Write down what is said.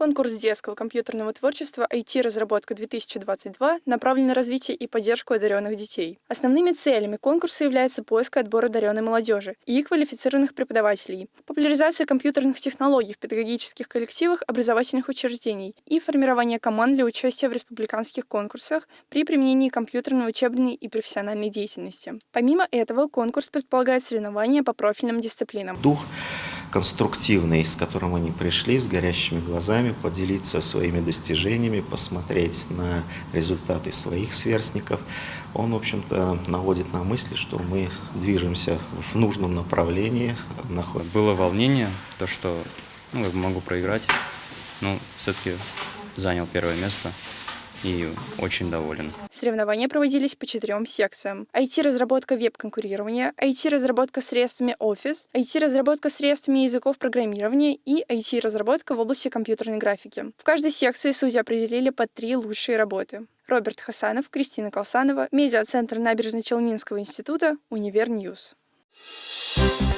Конкурс детского компьютерного творчества IT-разработка-2022 направлен на развитие и поддержку одаренных детей. Основными целями конкурса является поиск и отбор одаренной молодежи и квалифицированных преподавателей, популяризация компьютерных технологий в педагогических коллективах образовательных учреждений и формирование команд для участия в республиканских конкурсах при применении компьютерной учебной и профессиональной деятельности. Помимо этого, конкурс предполагает соревнования по профильным дисциплинам. Дух конструктивный, с которым они пришли, с горящими глазами, поделиться своими достижениями, посмотреть на результаты своих сверстников. Он, в общем-то, наводит на мысли, что мы движемся в нужном направлении. Было волнение, то, что ну, могу проиграть, но все-таки занял первое место и очень доволен. Соревнования проводились по четырем секциям. IT-разработка веб-конкурирования, IT-разработка средствами Office, IT-разработка средствами языков программирования и IT-разработка в области компьютерной графики. В каждой секции судьи определили по три лучшие работы. Роберт Хасанов, Кристина Колсанова, медиа-центр Набережно-Челнинского института, Универ Ньюс. Thank you